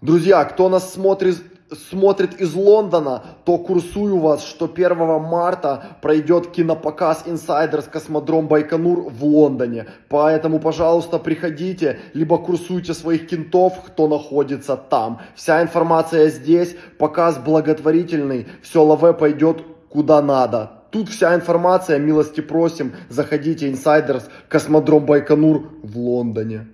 Друзья, кто нас смотрит, смотрит из Лондона, то курсую вас, что 1 марта пройдет кинопоказ Insiders Космодром Байконур в Лондоне. Поэтому, пожалуйста, приходите, либо курсуйте своих кентов, кто находится там. Вся информация здесь, показ благотворительный, все лаве пойдет куда надо. Тут вся информация, милости просим, заходите, Insiders Космодром Байконур в Лондоне.